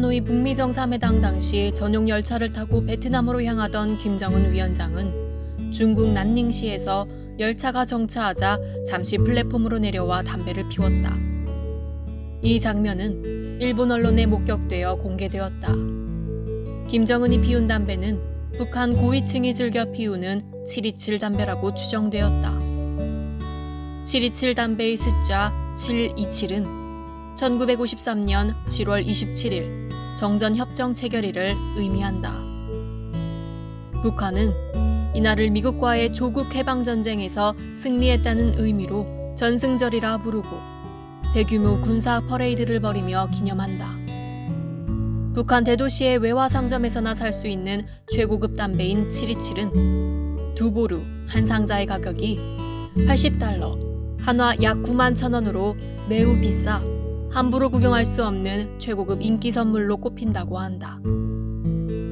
하노이 북미 정상회담 당시 전용 열차를 타고 베트남으로 향하던 김정은 위원장은 중국 난닝시에서 열차가 정차하자 잠시 플랫폼으로 내려와 담배를 피웠다. 이 장면은 일본 언론에 목격되어 공개되었다. 김정은이 피운 담배는 북한 고위층이 즐겨 피우는 727 담배라고 추정되었다. 727 담배의 숫자 727은 1953년 7월 27일 정전 협정 체결일을 의미한다. 북한은 이날을 미국과의 조국 해방 전쟁에서 승리했다는 의미로 전승절이라 부르고 대규모 군사 퍼레이드를 벌이며 기념한다. 북한 대도시의 외화 상점에서나 살 수 있는 최고급 담배인 727은 두 보루 한 상자의 가격이 80달러, 한화 약 9만 천 원으로 매우 비싸 함부로 구경할 수 없는 최고급 인기 선물로 꼽힌다고 한다.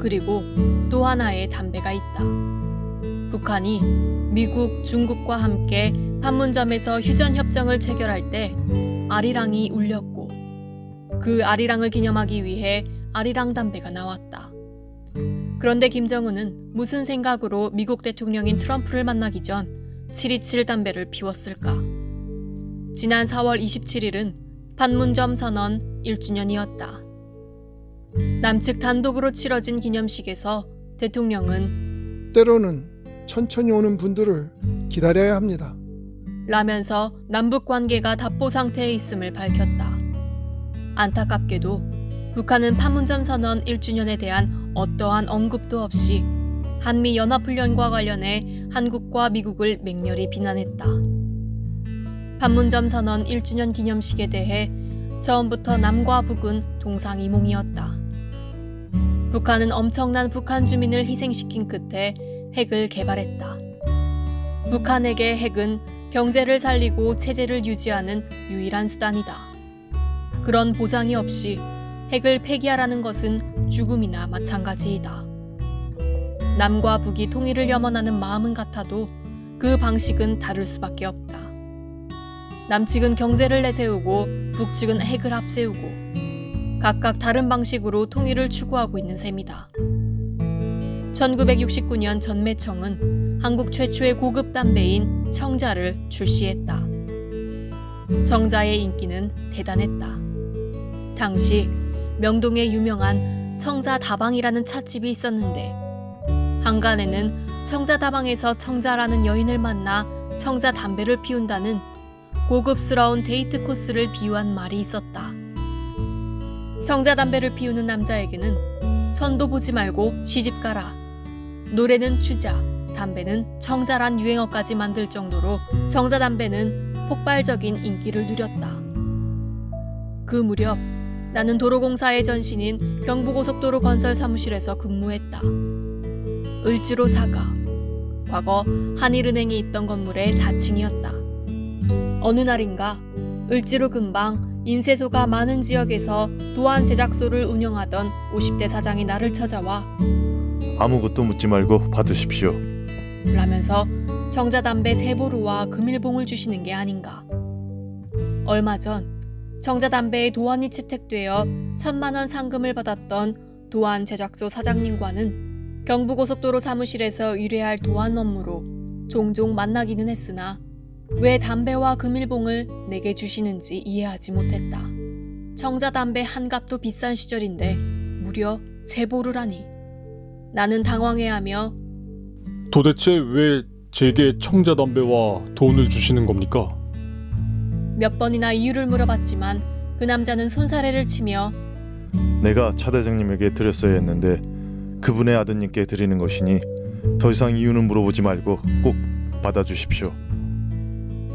그리고 또 하나의 담배가 있다. 북한이 미국, 중국과 함께 판문점에서 휴전 협정을 체결할 때 아리랑이 울렸고 그 아리랑을 기념하기 위해 아리랑 담배가 나왔다. 그런데 김정은은 무슨 생각으로 미국 대통령인 트럼프를 만나기 전727 담배를 피웠을까? 지난 4월 27일은 판문점 선언 1주년이었다. 남측 단독으로 치러진 기념식에서 대통령은 때로는 천천히 오는 분들을 기다려야 합니다. 라면서 남북 관계가 답보 상태에 있음을 밝혔다. 안타깝게도 북한은 판문점 선언 1주년에 대한 어떠한 언급도 없이 한미 연합훈련과 관련해 한국과 미국을 맹렬히 비난했다. 판문점 선언 1주년 기념식에 대해 처음부터 남과 북은 동상이몽이었다. 북한은 엄청난 북한 주민을 희생시킨 끝에 핵을 개발했다. 북한에게 핵은 경제를 살리고 체제를 유지하는 유일한 수단이다. 그런 보장이 없이 핵을 폐기하라는 것은 죽음이나 마찬가지이다. 남과 북이 통일을 염원하는 마음은 같아도 그 방식은 다를 수밖에 없다. 남측은 경제를 내세우고 북측은 핵을 앞세우고 각각 다른 방식으로 통일을 추구하고 있는 셈이다. 1969년 전매청은 한국 최초의 고급 담배인 청자를 출시했다. 청자의 인기는 대단했다. 당시 명동에 유명한 청자 다방이라는 찻집이 있었는데 한간에는 청자 다방에서 청자라는 여인을 만나 청자 담배를 피운다는 고급스러운 데이트 코스를 비유한 말이 있었다. 청자 담배를 피우는 남자에게는 선도 보지 말고 시집 가라. 노래는 추자, 담배는 청자란 유행어까지 만들 정도로 청자 담배는 폭발적인 인기를 누렸다. 그 무렵 나는 도로공사의 전신인 경부고속도로 건설 사무실에서 근무했다. 을지로 사가, 과거 한일은행이 있던 건물의 4층이었다. 어느 날인가 을지로 근방 인쇄소가 많은 지역에서 도안 제작소를 운영하던 50대 사장이 나를 찾아와 아무것도 묻지 말고 받으십시오. 라면서 정자담배 세 보루와 금일봉을 주시는 게 아닌가. 얼마 전 정자담배의 도안이 채택되어 천만 원 상금을 받았던 도안 제작소 사장님과는 경부고속도로 사무실에서 의뢰할 도안 업무로 종종 만나기는 했으나 왜 담배와 금일봉을 내게 주시는지 이해하지 못했다. 청자담배 한 값도 비싼 시절인데 무려 세 보루라니. 나는 당황해하며 도대체 왜 제게 청자담배와 돈을 주시는 겁니까? 몇 번이나 이유를 물어봤지만 그 남자는 손사래를 치며 내가 차 대장님에게 드렸어야 했는데 그분의 아드님께 드리는 것이니 더 이상 이유는 물어보지 말고 꼭 받아주십시오.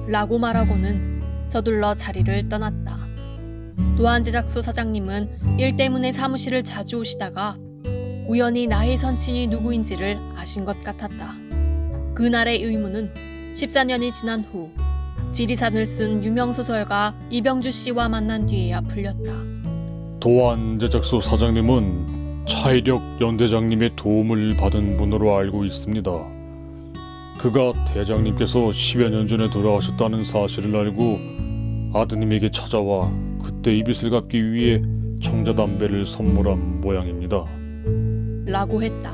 라고 말하고는 서둘러 자리를 떠났다. 도안 제작소 사장님은 일 때문에 사무실을 자주 오시다가 우연히 나의 선친이 누구인지를 아신 것 같았다. 그날의 의문은 14년이 지난 후 지리산을 쓴 유명 소설가 이병주 씨와 만난 뒤에야 풀렸다. 도안 제작소 사장님은 차이력 연대장님의 도움을 받은 분으로 알고 있습니다. 그가 대장님께서 10여 년 전에 돌아가셨다는 사실을 알고 아드님에게 찾아와 그때 이 빚을 갚기 위해 청자담배를 선물한 모양입니다. 라고 했다.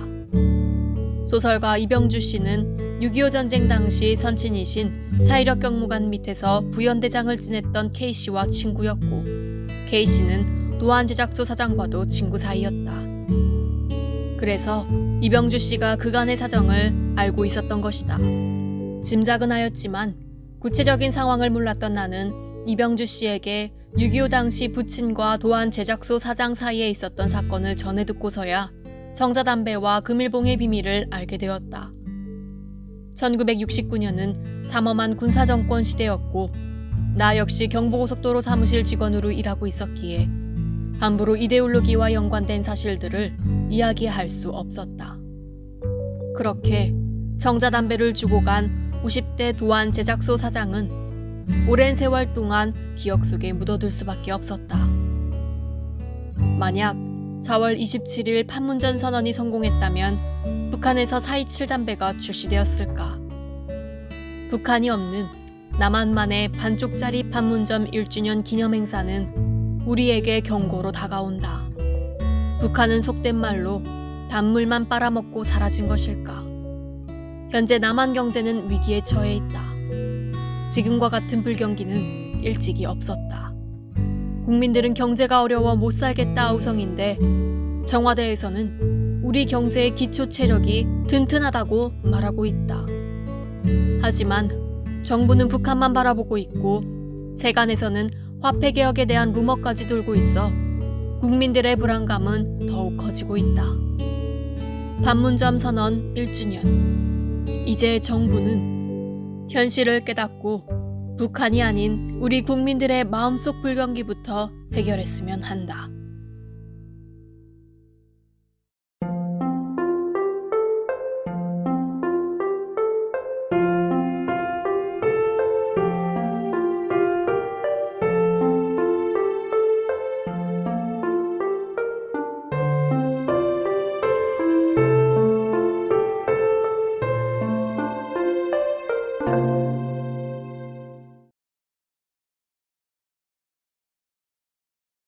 소설가 이병주 씨는 6.25 전쟁 당시 선친이신 차이력 경무관 밑에서 부연대장을 지냈던 K 씨와 친구였고 K 씨는 도안 제작소 사장과도 친구 사이였다. 그래서 이병주 씨가 그간의 사정을 알고 있었던 것이다. 짐작은 하였지만 구체적인 상황을 몰랐던 나는 이병주 씨에게 6.25 당시 부친과 도안 제작소 사장 사이에 있었던 사건을 전해 듣고서야 정자담배와 금일봉의 비밀을 알게 되었다. 1969년은 삼엄한 군사정권 시대였고 나 역시 경부고속도로 사무실 직원으로 일하고 있었기에 함부로 이데올로기와 연관된 사실들을 이야기할 수 없었다. 그렇게 정자담배를 주고 간 50대 도안 제작소 사장은 오랜 세월 동안 기억 속에 묻어둘 수밖에 없었다. 만약 4월 27일 판문점 선언이 성공했다면 북한에서 427 담배가 출시되었을까? 북한이 없는 남한만의 반쪽짜리 판문점 1주년 기념 행사는 우리에게 경고로 다가온다. 북한은 속된 말로 단물만 빨아먹고 사라진 것일까? 현재 남한 경제는 위기에 처해 있다. 지금과 같은 불경기는 일찍이 없었다. 국민들은 경제가 어려워 못 살겠다 우성인데 청와대에서는 우리 경제의 기초 체력이 튼튼하다고 말하고 있다. 하지만 정부는 북한만 바라보고 있고 세간에서는 화폐 개혁에 대한 루머까지 돌고 있어 국민들의 불안감은 더욱 커지고 있다. 판문점 선언 1주년. 이제 정부는 현실을 깨닫고 북한이 아닌 우리 국민들의 마음속 불경기부터 해결했으면 한다.